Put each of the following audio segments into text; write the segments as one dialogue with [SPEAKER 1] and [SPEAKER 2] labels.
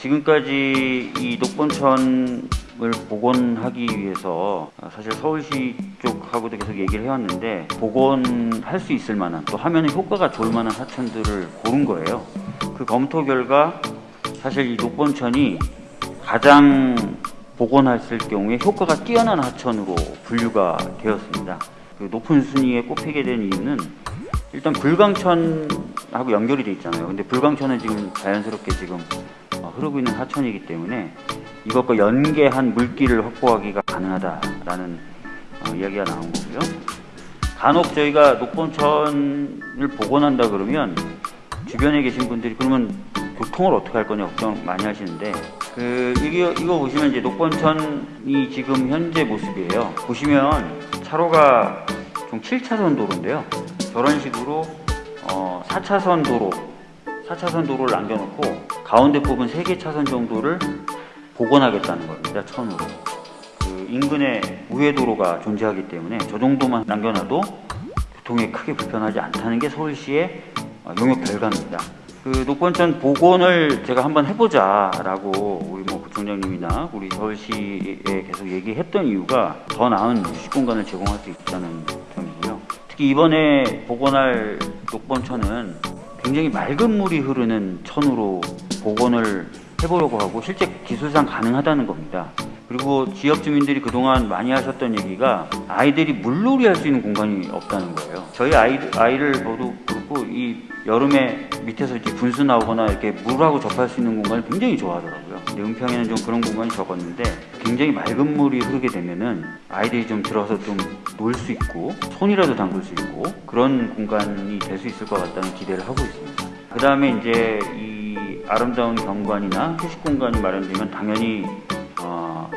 [SPEAKER 1] 지금까지 이 녹본천을 복원하기 위해서 사실 서울시 쪽하고도 계속 얘기를 해왔는데 복원할 수 있을 만한 또 하면 효과가 좋을 만한 하천들을 고른 거예요. 그 검토 결과 사실 이 녹본천이 가장 복원했을 경우에 효과가 뛰어난 하천으로 분류가 되었습니다. 그 높은 순위에 꼽히게 된 이유는 일단 불광천하고 연결이 돼 있잖아요. 근데 불광천은 지금 자연스럽게 지금 어, 흐르고 있는 하천이기 때문에 이것과 연계한 물길을 확보하기가 가능하다라는 어, 이야기가 나온 거고요. 간혹 저희가 녹본천을 복원한다 그러면 주변에 계신 분들이 그러면 교통을 어떻게 할 거냐 걱정 많이 하시는데 그 이거 이거 보시면 이제 녹본천이 지금 현재 모습이에요. 보시면 차로가 총 7차선 도로인데요. 저런 식으로 어, 4차선 도로, 4차선 도로를 남겨놓고 가운데 부분 3개 차선 정도를 복원하겠다는 겁니다. 천으로. 그 인근에 우회 도로가 존재하기 때문에 저 정도만 남겨놔도 교통에 크게 불편하지 않다는 게 서울시의 어, 용역 결과입니다. 그 녹번천 복원을 제가 한번 해보자라고 우리 뭐 구청장님이나 우리 서울시에 계속 얘기했던 이유가 더 나은 휴식 공간을 제공할 수 있다는 점이고요. 특히 이번에 복원할 녹번천은 굉장히 맑은 물이 흐르는 천으로 복원을 해보려고 하고 실제 기술상 가능하다는 겁니다. 그리고 지역 주민들이 그동안 많이 하셨던 얘기가 아이들이 물놀이 할 수 있는 공간이 없다는 거예요. 저희 아이, 아이를 봐도 그렇고 이 여름에 밑에서 이제 분수 나오거나 이렇게 물하고 접할 수 있는 공간을 굉장히 좋아하더라고요. 근데 은평에는 좀 그런 공간이 적었는데 굉장히 맑은 물이 흐르게 되면은 아이들이 좀 들어서 좀 놀 수 있고 손이라도 담글 수 있고 그런 공간이 될 수 있을 것 같다는 기대를 하고 있습니다. 그 다음에 이제 이 아름다운 경관이나 휴식 공간이 마련되면 당연히 어,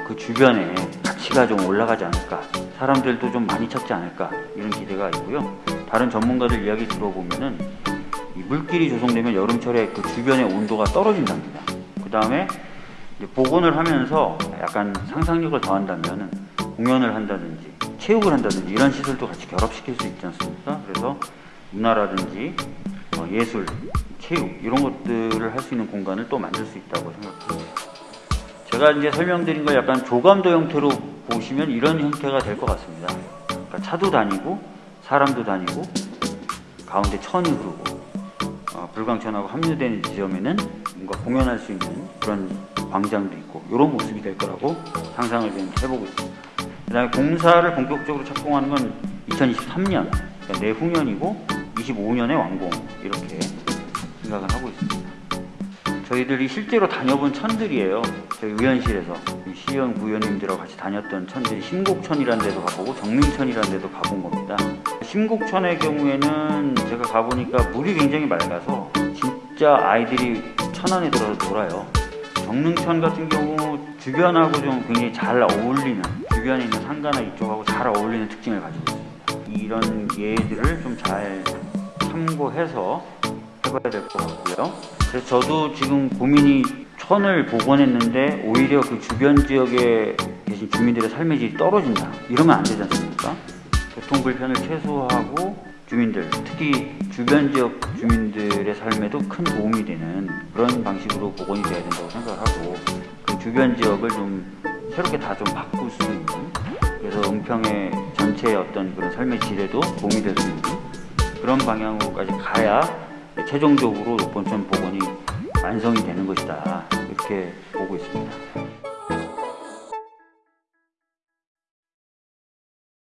[SPEAKER 1] 그 주변에 가치가 좀 올라가지 않을까 사람들도 좀 많이 찾지 않을까 이런 기대가 있고요. 다른 전문가들 이야기 들어보면은 이 물길이 조성되면 여름철에 그 주변의 온도가 떨어진답니다. 그 다음에 복원을 하면서 약간 상상력을 더한다면 공연을 한다든지 체육을 한다든지 이런 시설도 같이 결합시킬 수 있지 않습니까? 그래서 문화라든지 어, 예술 체육 이런 것들을 할 수 있는 공간을 또 만들 수 있다고 생각합니다 제가 이제 설명드린 걸 약간 조감도 형태로 보시면 이런 형태가 될 것 같습니다. 그러니까 차도 다니고 사람도 다니고 가운데 천이 흐르고 어, 불광천하고 합류되는 지점에는 뭔가 공연할 수 있는 그런 광장도 있고 이런 모습이 될 거라고 상상을 좀 해보고 있습니다. 그 다음에 공사를 본격적으로 착공하는 건 2023년 그러니까 내후년이고 25년에 완공 이렇게 생각을 하고 있습니다. 저희들이 실제로 다녀본 천들이에요. 저희 의원실에서 시의원 구의원님들하고 같이 다녔던 천들이 심곡천이라는 데도 가보고 정릉천이라는 데도 가본 겁니다. 심곡천의 경우에는 제가 가보니까 물이 굉장히 맑아서 진짜 아이들이 천 안에 들어서 놀아요. 정릉천 같은 경우 주변하고 좀 굉장히 잘 어울리는 주변에 있는 상가나 이쪽하고 잘 어울리는 특징을 가지고 있습니다. 이런 예들을 좀 잘 참고해서 해봐야 될 것 같고요. 그래서 저도 지금 고민이 천을 복원했는데 오히려 그 주변 지역에 계신 주민들의 삶의 질이 떨어진다. 이러면 안 되지 않습니까? 교통 불편을 최소화하고 주민들, 특히 주변 지역 주민들의 삶에도 큰 도움이 되는 그런 방식으로 복원이 돼야 된다고 생각하고 그 주변 지역을 좀 새롭게 다 좀 바꿀 수 있는 그래서 은평의 전체의 어떤 그런 삶의 질에도 도움이 될 수 있는 그런 방향으로까지 가야 최종적으로 녹본천 복원이 완성이 되는 것이다 이렇게 보고 있습니다.